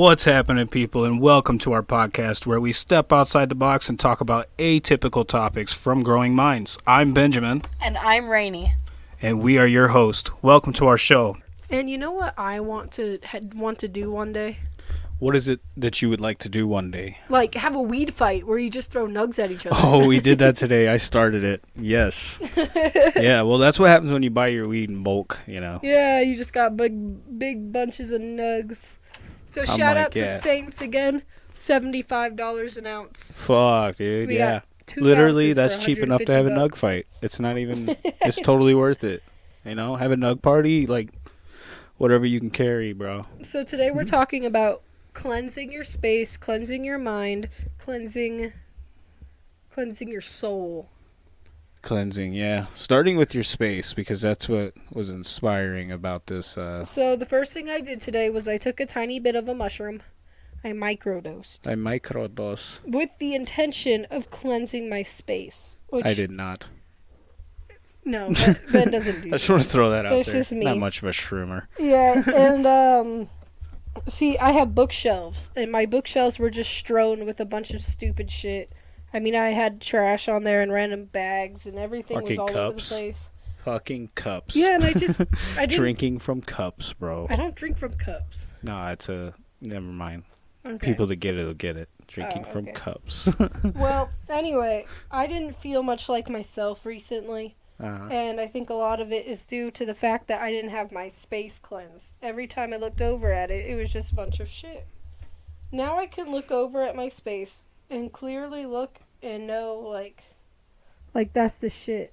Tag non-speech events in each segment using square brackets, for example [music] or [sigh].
What's happening, people, and welcome to our podcast where we step outside the box and talk about atypical topics from growing minds. I'm Benjamin, And I'm Rainy. and we are your host. Welcome to our show. And you know what I want to want to do one day? What is it that you would like to do one day? Like have a weed fight where you just throw nugs at each other. Oh, we did that [laughs] today. I started it. Yes. [laughs] Yeah, well, that's what happens when you buy your weed in bulk, you know. Yeah, you just got big big bunches of nugs. So shout like, out to yeah. Saints again. Seventy five dollars an ounce. Fuck, dude. We yeah. Literally, that's cheap enough to have a 150 nug fight. It's not even, [laughs] it's totally worth it. You know, have a nug party, like, whatever you can carry, bro. So today Mm-hmm. we're talking about cleansing your space, cleansing your mind, cleansing cleansing your soul. Cleansing, yeah. Starting with your space because that's what was inspiring about this. Uh, So the first thing I did today was I took a tiny bit of a mushroom. I microdosed. I microdose. with the intention of cleansing my space. Which, I did not. No, [laughs] Ben, ben doesn't do I just that. want to throw that out That's there. just me. Not much of a shroomer. Yeah, [laughs] and um, see, I have bookshelves, and my bookshelves were just strewn with a bunch of stupid shit. I mean, I had trash on there and random bags, and everything was Fucking all over the place. Fucking cups. Yeah, and I just, [laughs] I didn't. Drinking from cups, bro. I don't drink from cups. No, it's a. Never mind. Okay. People that get it will get it. Drinking Oh, from cups. [laughs] Well, anyway, I didn't feel much like myself recently. uh, And I think a lot of it is due to the fact that I didn't have my space cleansed. Every time I looked over at it, it was just a bunch of shit. Now I can look over at my space and clearly look and know, like, like that's the shit.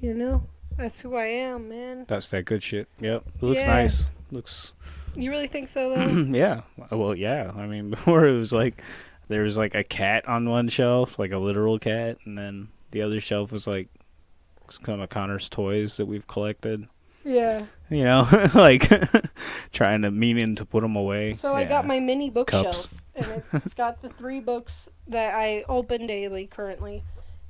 You know? That's who I am, man. that's that good shit. Yep. It looks Yeah. nice. Looks. You really think so, [clears throat] though? yeah. Well, yeah. I mean, [laughs] before it was like there was like a cat on one shelf, like a literal cat, and then the other shelf was like some of Connor's toys that we've collected. yeah. You know, [laughs] like [laughs] trying to meaning to put them away. So I got my mini bookshelf, and it's got the three books that I open daily currently,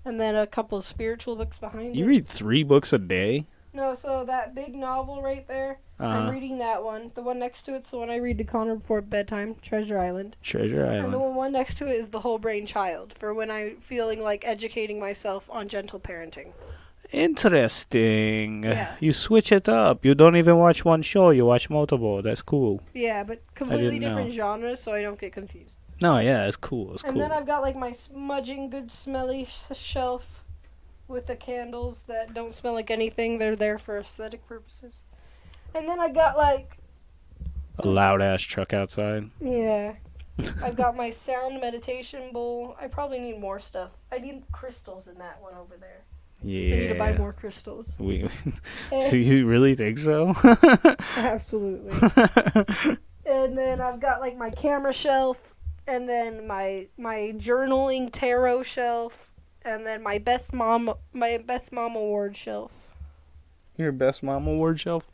and then a couple of spiritual books behind You it. read three books a day. No, so that big novel right there, I'm Uh, reading that one. The one next to it's the one I read to Connor before bedtime, Treasure Island. Treasure Island. And the one next to it is The Whole Brain Child, for when I'm feeling like educating myself on gentle parenting. Interesting. Yeah. You switch it up. You don't even watch one show. You watch multiple. That's cool. Yeah, but completely different know. genres, so I don't get confused. No, yeah, it's cool. It's And cool. then I've got like my smudging, good smelly sh- shelf with the candles that don't smell like anything. They're there for aesthetic purposes. And then I got like a loud ass truck outside. Yeah. [laughs] I've got my sound meditation bowl. I probably need more stuff. I need crystals in that one over there. Yeah. I need to buy more crystals. We, [laughs] do you really think so? [laughs] absolutely. [laughs] and then I've got like my camera shelf and then my my journaling tarot shelf and then my best mom my best mom award shelf. Your best mom award shelf.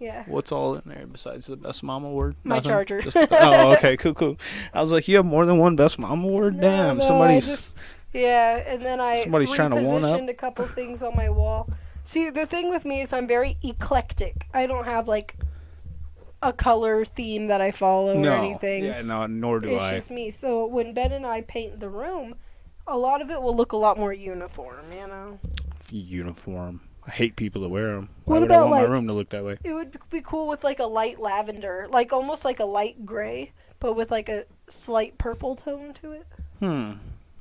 Yeah. What's all in there besides the best mom award? My Nothing? charger. Just- oh, okay, cool, cool. I was like, you have more than one best mom award. No, Damn, no, I somebody's. just- yeah, and then I Somebody's trying to one up. repositioned a couple things on my wall. See, the thing with me is I'm very eclectic. I don't have like a color theme that I follow no. or anything. Yeah, no, nor do it's I. It's just me. So when Ben and I paint the room, a lot of it will look a lot more uniform. You know, Uniform. I hate people that wear them. What Why would I about, want like- my room to look that way? it would be cool with like a light lavender, like almost like a light gray, but with like a slight purple tone to it. Hmm.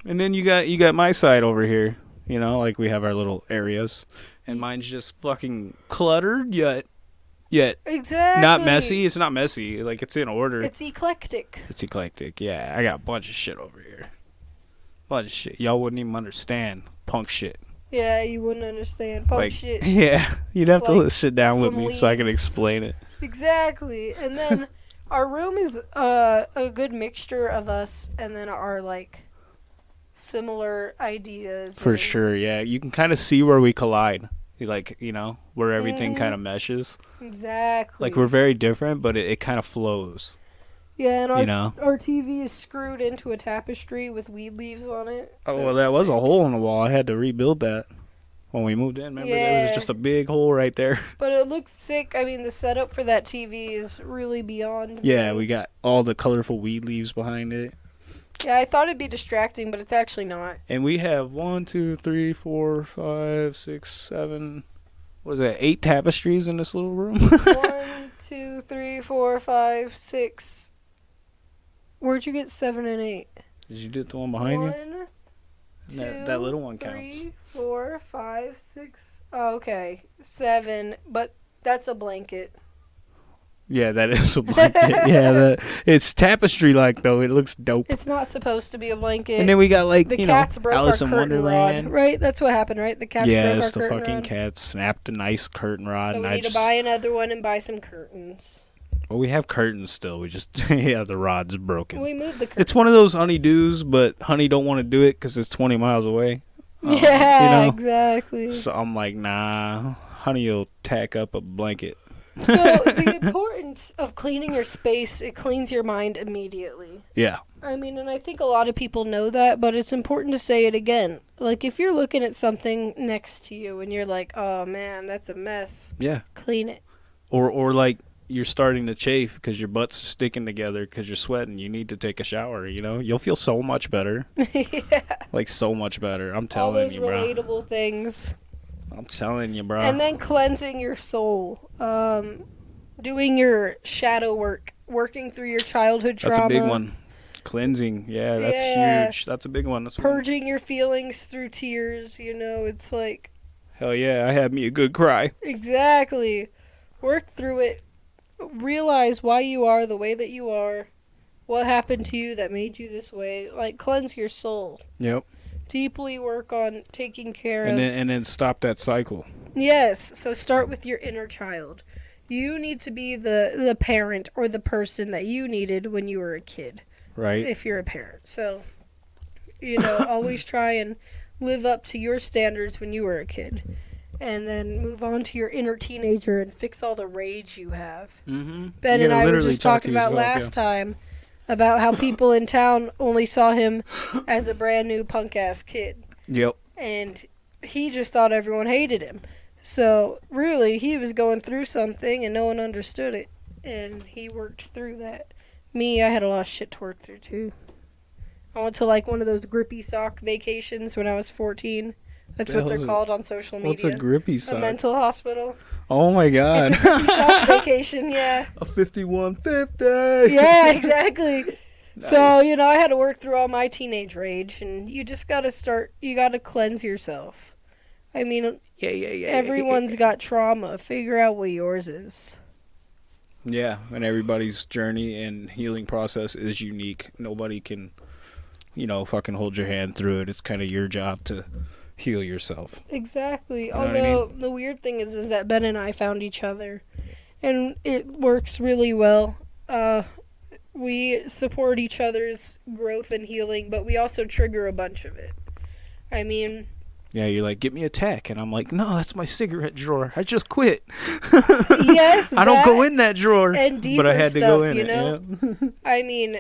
And then you got you got my side over here. You know, like we have our little areas, and mine's just fucking cluttered yet, yet Exactly. not messy. It's not messy. Like it's in order. It's eclectic. It's eclectic. Yeah, I got a bunch of shit over here. Bunch of shit. Y'all wouldn't even understand punk shit. Yeah, you wouldn't understand punk like, shit. [laughs] yeah, you'd have Like, to sit down with me so I can explain it. Exactly. And then [laughs] our room is uh, a good mixture of us and then our like similar ideas. For and- sure. Yeah, you can kind of see where we collide. Like you know where everything Mhm. kind of meshes. Exactly. Like we're very different, but it, it kind of flows. Yeah, and our you know. our TV is screwed into a tapestry with weed leaves on it. Oh well, it's that was a hole in the wall. I had to rebuild that. when we moved in. Remember, there was just a big hole right there. [laughs] But it looks sick. I mean, the setup for that TV is really beyond. Yeah, me. we got all the colorful weed leaves behind it. Yeah, I thought it'd be distracting, but it's actually not. And we have one, two, three, four, five, six, seven. What is that? Eight tapestries in this little room. [laughs] One, two, three, four, five, six. Where'd you get seven and eight? Did you do the one behind you? One, two, that, that little one counts. three, four, five, six. Oh, okay, seven. But that's a blanket. Yeah, that is a [laughs] blanket. yeah, that, it's tapestry like though. It looks dope. It's not supposed to be a blanket. And then we got like the you cats know broke Alice our in curtain Wonderland. rod, right? That's what happened, right? The cats yes, the broke our curtain fucking rod. cat snapped a nice curtain rod, so and we I need just to buy another one and buy some curtains. well, we have curtains still. We just [laughs] yeah, the rod's broken. We moved the curtains. It's one of those honeydews, but honey don't want to do it because it's 20 miles away. [laughs] Um, yeah, you know? exactly. So I'm like, nah, honey you'll tack up a blanket. So the importance of cleaning your space, it cleans your mind immediately. Yeah, I mean, and I think a lot of people know that, but it's important to say it again. Like if you're looking at something next to you and you're like, "Oh man, that's a mess." yeah. Clean it. Or or like you're starting to chafe because your butt's sticking together because you're sweating. You need to take a shower. You know, you'll feel so much better. [laughs] yeah. Like so much better. I'm All telling those you, bro. relatable things. I'm telling you, bro. and then cleansing your soul um doing your shadow work working through your childhood trauma. That's a big one. Cleansing. Yeah, that's Yeah. huge. That's a big one. That's one. purging your feelings through tears you know it's like Hell yeah, I had me a good cry. exactly work through it realize why you are the way that you are what happened to you that made you this way like cleanse your soul Yep. deeply work on taking care And of then and then stop that cycle. Yes, so start with your inner child. You need to be the the parent or the person that you needed when you were a kid. Right. If you're a parent. So you know, [coughs] always try and live up to your standards when you were a kid. And then move on to your inner teenager and fix all the rage you have. Mm-hmm. Ben and I were just talking about last time about how people in town only saw him as a brand new punk ass kid Yep. and he just thought everyone hated him. So really, he was going through something and no one understood it, and he worked through that. Me, I had a lot of shit to work through too. I went to like one of those grippy sock vacations when I was fourteen. That's The what they're it? called on social media. What's a grippy sock? A mental hospital. oh my god. It's a grippy sock [laughs] vacation. Yeah. a 5150. Yeah, exactly. [laughs] So, you know, I had to work through all my teenage rage and you just got to start you got to cleanse yourself. I mean, Yeah, yeah, yeah. Everyone's [laughs] got trauma. Figure out what yours is. Yeah, and everybody's journey and healing process is unique. Nobody can, you know, fucking hold your hand through it. It's kind of your job to heal yourself. Exactly. know what I Although the weird thing is, is that Ben and I found each other, and it works really well. Uh, we support each other's growth and healing, but we also trigger a bunch of it. I mean, Yeah, you're like, get me a tech, and I'm like, no, that's my cigarette drawer. I just quit. [laughs] yes, I don't go in that drawer, and but I deeper had to go stuff, in you it. know? yeah. [laughs] I mean,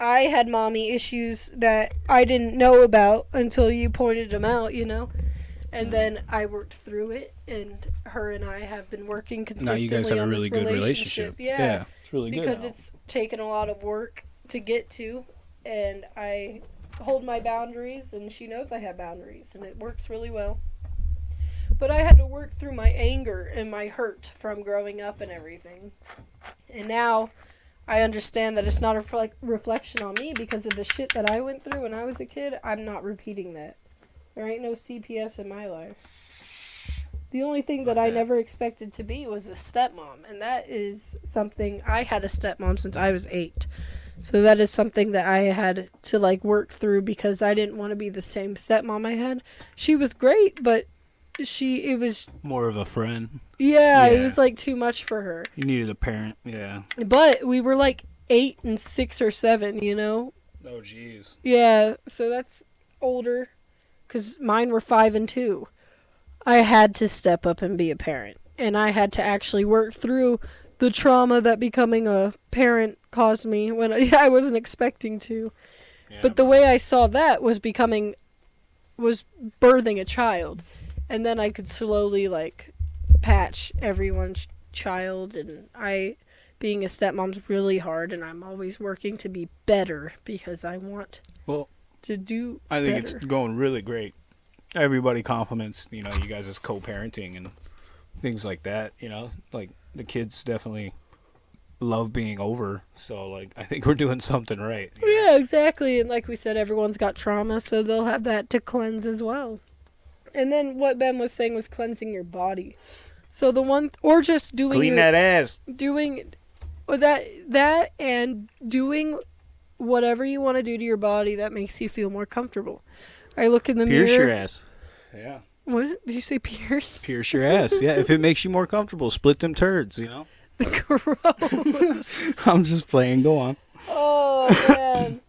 I had mommy issues that I didn't know about until you pointed them out, you know? And then I worked through it, and her and I have been working consistently. now you guys have a on really good relationship. relationship. Yeah, it's really good. because it's taken a lot of work to get to, and I hold my boundaries, and she knows I have boundaries, and it works really well. But I had to work through my anger and my hurt from growing up and everything. And now I understand that it's not a reflec- reflection on me because of the shit that I went through when I was a kid. I'm not repeating that. There ain't no CPS in my life. The only thing that I never expected to be was a stepmom, and that is something I had a stepmom since I was eight. So that is something that I had to like work through because I didn't want to be the same stepmom I had. She was great, but she it was more of a friend. yeah, it was like too much for her. You needed a parent. Yeah. But we were like eight and six or seven, you know? Oh, jeez. Yeah, so that's older. Because mine were five and two. I had to step up and be a parent. And I had to actually work through the trauma that becoming a parent caused me when I, [laughs] I wasn't expecting to. Yeah, But the way I saw that was becoming was birthing a child, and then I could slowly like patch everyone's child, and I. Being a stepmom's really hard, and I'm always working to be better because I want Well, to do I think better. it's going really great. Everybody compliments, you know, you guys as co-parenting and things like that. You know, like the kids definitely love being over. So, like, I think we're doing something right. Yeah, exactly. And like we said, everyone's got trauma, so they'll have that to cleanse as well. And then what Ben was saying was cleansing your body. So the one, or just doing Clean your- that ass. doing or that that and doing whatever you want to do to your body that makes you feel more comfortable. I look in the Pierce mirror. your ass. Yeah. What did you say, pierce? Pierce your ass. Yeah, if it makes you more comfortable, split them turds. You know. Gross. [laughs] I'm just playing. Go on. Oh man,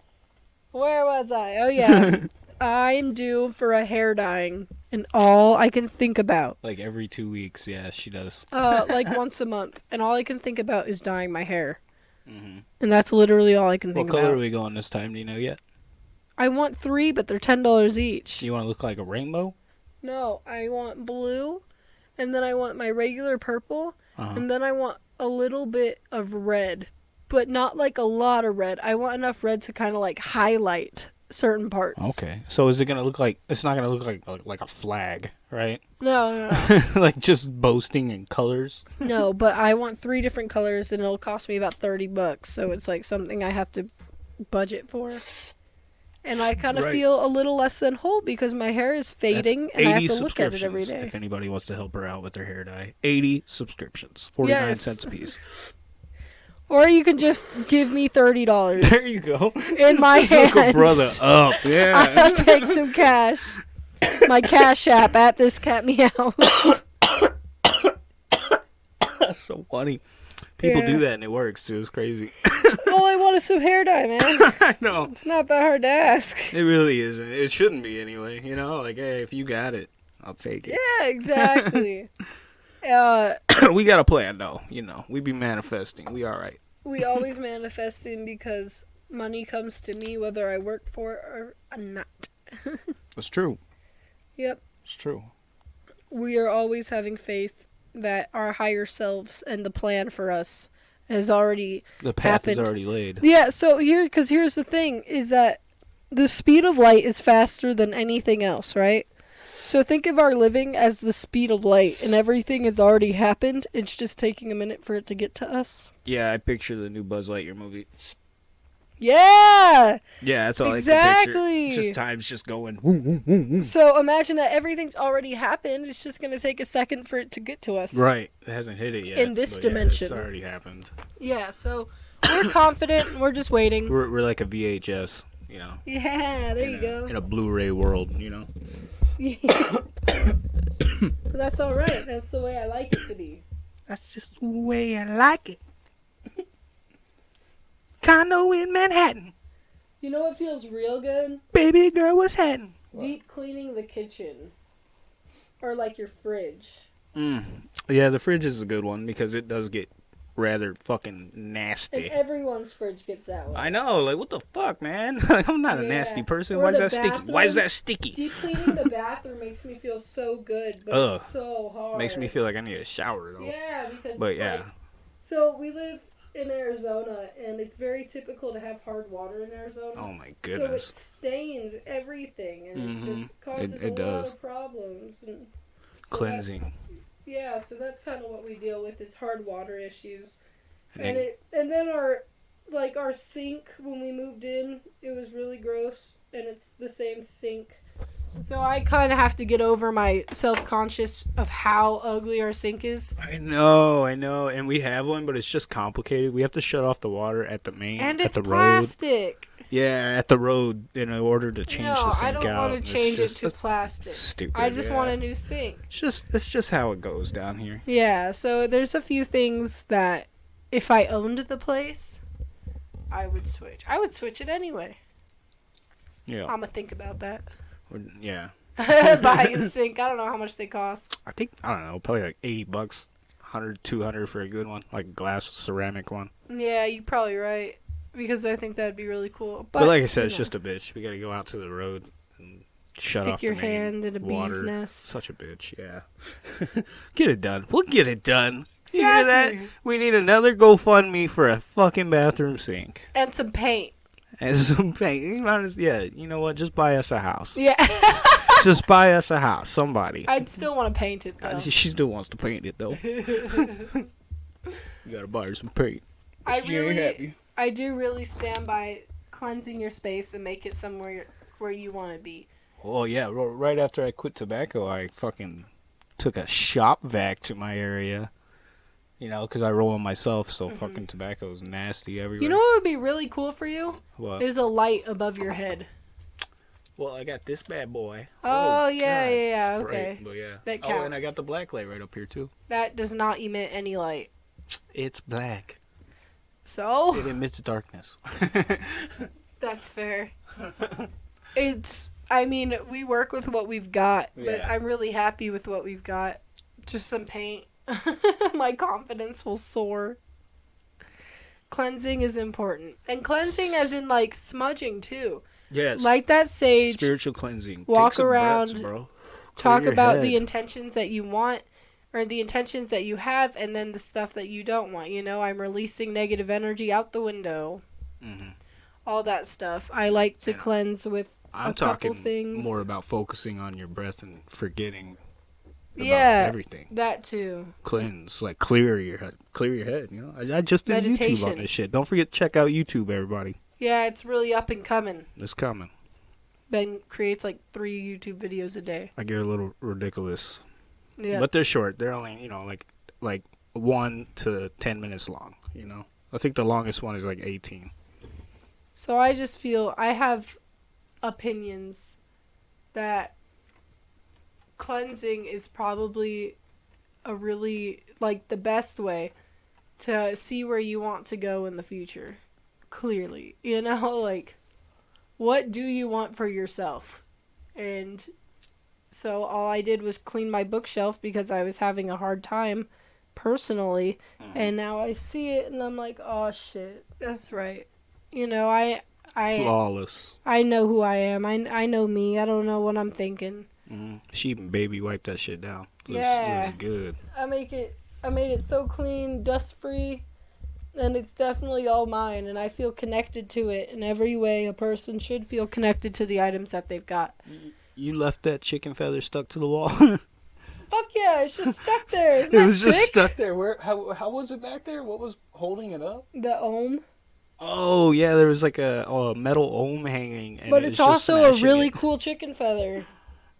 where was I? Oh yeah, [laughs] I'm due for a hair dyeing, and all I can think about, Like every two weeks. Yeah, she does. uh, like once a month, and all I can think about is dyeing my hair, Mm-hmm. and that's literally all I can think about. What color are we going this time? Do you know yet? I want three, but they're ten dollars each. You want to look like a rainbow? No, I want blue, and then I want my regular purple, Uh-huh. and then I want a little bit of red, but not like a lot of red. I want enough red to kind of like highlight certain parts. Okay. So is it gonna look like? It's not gonna look like like, a flag, right? No, no, no. [laughs] like just boasting in colors. no, but I want three different colors, and it'll cost me about thirty bucks. So it's like something I have to budget for. And I kind of Right. feel a little less than whole because my hair is fading, That's and I have to look at it every subscriptions. If anybody wants to help her out with her hair dye, eighty subscriptions, forty nine Yes. cents a piece. [laughs] Or you can just give me thirty dollars There you go. in my [laughs] hands. A brother up. [laughs] Yeah. I'll take some cash. My cash app at this cat meow. [coughs] That's so funny. People Yeah. do that and it works too. It's crazy. All I want is some hair dye, man. [laughs] I know. It's not that hard to ask. It really isn't. It shouldn't be anyway. You know, like hey, if you got it, I'll take it. Yeah, exactly. [laughs] [laughs] uh, [coughs] we got a plan though. You know, we be manifesting. We all right. we always manifesting because money comes to me whether I work for it or not. That's true. Yep. It's true. We are always having faith that our higher selves and the plan for us has already The path is already laid. Yeah, so here, because here's the thing, is that the speed of light is faster than anything else, right? So think of our living as the speed of light, and everything has already happened. It's just taking a minute for it to get to us. Yeah, I picture the new Buzz Lightyear movie. Yeah! Yeah, that's all I Exactly. can picture. Just time's just going. Woo, woo, woo, woo. So imagine that everything's already happened. It's just going to take a second for it to get to us. Right. It hasn't hit it yet. In this but yeah, dimension. it's already happened. Yeah, so we're confident. We're just waiting. We're, we're like a VHS, you know. Yeah, there you a, go. In a Blu-ray world, you know. [coughs] But that's all right. That's the way I like it to be. That's just the way I like it. Condo in Manhattan. You know what feels real good? Baby girl was happening. Deep cleaning the kitchen. Or like your fridge. Mm. Yeah, the fridge is a good one because it does get rather fucking And nasty. everyone's fridge gets that way. I know, like what the fuck, man? [laughs] Like, I'm not a nasty person. Or Why is the that sticky? Why is that sticky? Deep cleaning the bathroom makes me feel so good, but Ugh. it's so hard. Makes me feel like I need a shower though. Yeah, because But it's yeah, like- so we live in Arizona, and it's very typical to have hard water in Arizona. oh my goodness! So it stains everything, and Mhm. it just causes It- it a lot does. of problems. And so Cleansing. Yeah, so that's kind of what we deal with is hard water issues. And and it and then our like our sink when we moved in it was really gross and it's the same sink so i kind of have to get over my self-conscious of how ugly our sink is I know, I know, and we have one, but it's just complicated. We have to shut off the water at the main, and at it's the plastic road. Yeah, at the road in order to change no the i sink don't out. want to change it to plastic Stupid. i just yeah. want a new sink It's just, it's just how it goes down here. yeah so there's a few things that if i owned the place i would switch i would switch it anyway Yeah, i'm gonna think about that Or- yeah. [laughs] [laughs] buying a sink i don't know how much they cost I think I don't know, probably like eighty bucks, 100, 200 for a good one, like a glass ceramic one. Yeah, you're probably right. Because I think that'd be really cool. But, But, like I said, it's know. just a bitch. We got to go out to the road and shut Stick off your hand in a bee's nest. Such a bitch. Yeah. [laughs] get it done. We'll get it done. You hear that? Exactly. We need another GoFundMe for a fucking bathroom sink And some paint. And [laughs] some paint. You might as- Yeah. You know what? Just buy us a house. Yeah. [laughs] Just buy [laughs] us a house. Somebody. I'd still want to paint it uh, though. She still wants to paint it though. you gotta buy her some paint. I She really, happy. I do really stand by cleansing your space and make it somewhere where you want to be. Oh yeah, ro- right after I quit tobacco, I fucking took a shop vac to my area. You know, because I roll them myself, so fucking tobacco is nasty everywhere. Mm-hmm. You know what would be really cool for you? what? There's a light above your head. Well, I got this bad boy. Oh, yeah, God, yeah, yeah, it's bright, okay. But yeah. That Oh, and I got the black light right up here too. That does not emit any light. It's black. So It emits darkness. [laughs] that's fair. It's. I mean, we work with what we've got, but Yeah. I'm really happy with what we've got. Just some paint. [laughs] My confidence will soar. Cleansing is important, and cleansing, as in like smudging too. yes. Like that sage. spiritual cleansing. walk breaths, around, bro. talk about head. the intentions that you want or the intentions that you have and then the stuff that you don't want you know i'm releasing negative energy out the window Mhm. all that stuff i like to And cleanse with I'm a couple talking things. more about focusing on your breath and forgetting yeah everything. that too Cleanse, like clear your head, clear your head. You know, I, I just did YouTube on this shit. Don't forget to check out YouTube, everybody. yeah it's really up and coming It's coming. ben creates like three youtube videos a day I get a little ridiculous, yeah but they're short. They're only you know like like one to ten minutes long. You know, I think the longest one is like eighteen. So I just feel I have opinions that cleansing is probably a really like the best way to see where you want to go in the future. Clearly, [laughs] you know, like what do you want for yourself? And so all I did was clean my bookshelf because I was having a hard time personally mm. and now I see it and I'm like, "Oh shit, that's right." You know, I I Flawless. I know who I am. I, I know me. I don't know what I'm thinking. Mm. She even baby wiped that shit down. It was, Yeah. it was good. I make it I made it so clean, dust free, and it's definitely all mine and I feel connected to it in every way a person should feel connected to the items that they've got. You left that chicken feather stuck to the wall. [laughs] Fuck yeah, it's just stuck there. Isn't it was sick? just stuck there. Where? How? How was it back there? What was holding it up? the ohm. Oh yeah, there was like a, a metal ohm hanging. And But it it's also a really It. cool chicken feather.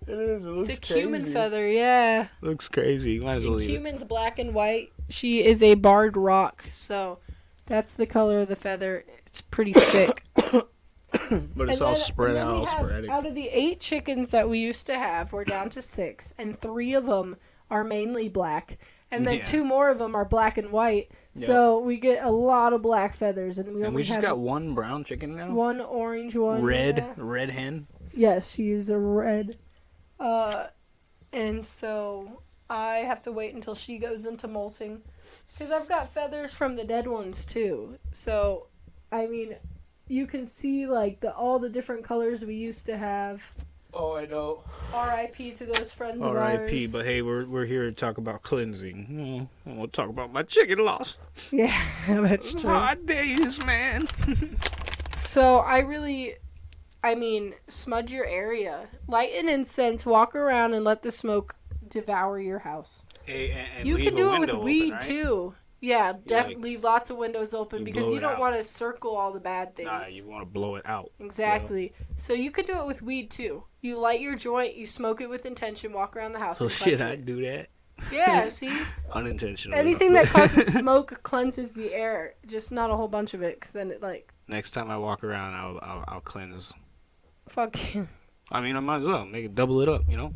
It is. It looks It's a cumin crazy. feather, yeah. Looks crazy. Might as well The it. cumin's black and white. She is a barred rock, so that's the color of the feather. It's pretty [coughs] sick. But it's And all then- spread out, have- Out of the eight chickens that we used to have, we're down to six, and three of them are mainly black, and then Yeah. two more of them are black and white. So we get a lot of black feathers, and we and only we just have got one brown chicken now. one orange one. red, yeah. red hen. Yes, she's a red. Uh, and so I have to wait until she goes into molting. Because I've got feathers from the dead ones too. So, I mean, you can see like the all the different colors we used to have. Oh, I know. R.I.P. to those friends of R.I.P. ours. But hey, we're we're here to talk about cleansing. Mm, I want to talk about my chicken lost. [laughs] yeah, that's true. Hot days, man. [laughs] So I really, I mean, smudge your area, light an incense, walk around, and let the smoke devour your house. Hey, and, and you can do it with weed open, right? too. Yeah, definitely like, leave lots of windows open you because you don't want to circle all the bad things. Nah, you want to blow it out. exactly. So you can do it with weed too. You light your joint, you smoke it with intention, walk around the house. So and shit, I do that Yeah, [laughs] see, unintentionally. anything that causes [laughs] smoke cleanses the air. Just not a whole bunch of it, because then it like Next time I walk around, I'll I'll, I'll cleanse. Fucking. I mean, I might as well make it double it up. You know,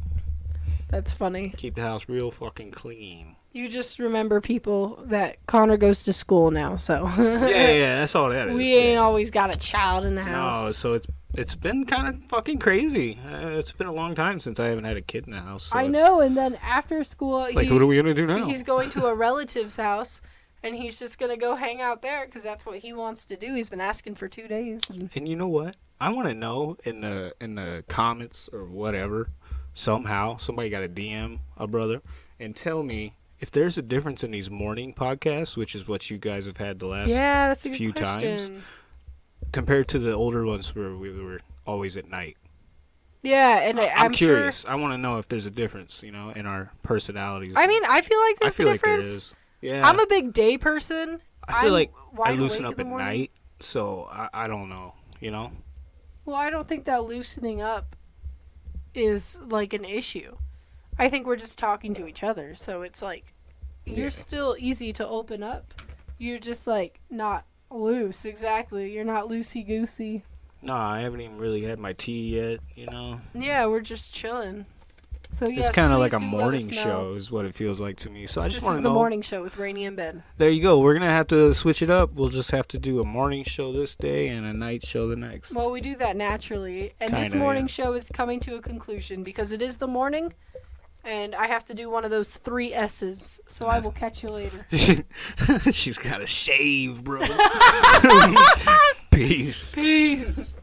That's funny. keep the house real fucking clean. You just remember people that Connor goes to school now, so [laughs] yeah, yeah, that's all that is. we yeah. ain't always got a child in the house. No, so it's it's been kind of fucking crazy. Uh, it's been a long time since I haven't had a kid in the house. so I know, and then after school, Like, he, what are we gonna do now? he's going to a relative's house, and he's just gonna go hang out there because that's what he wants to do. He's been asking for two days. And And you know what? I want to know in the in the comments or whatever, somehow somebody got a DM a brother and tell me if there's a difference in these morning podcasts, which is what you guys have had the last yeah, that's a good few question. times. compared to the older ones where we were always at night. Yeah, and I, I'm, I'm curious. Sure, I want to know if there's a difference, you know, in our personalities. I mean, I feel like I there's feel a like there difference. is. Yeah, I'm a big day person. I feel I'm like I loosen up at morning. night, so I, I don't know, you know. Well, I don't think that loosening up is like an issue. I think we're just talking to each other, so it's like you're Yeah. still easy to open up. You're just like not loose, exactly. You're not loosey goosey. No, I haven't even really had my tea yet, you know. Yeah, we're just chilling. So yes, it's kind of like a morning show, is what it feels like to me. So I just This want is to the know. morning show with Rainy in bed. There you go. We're gonna have to switch it up. We'll just have to do a morning show this day and a night show the next. Well, we do that naturally, and this Kinda, morning yeah. show is coming to a conclusion because it is the morning, and I have to do one of those three S's. So I will catch you later. [laughs] She's got to shave, bro. [laughs] [laughs] Peace. Peace.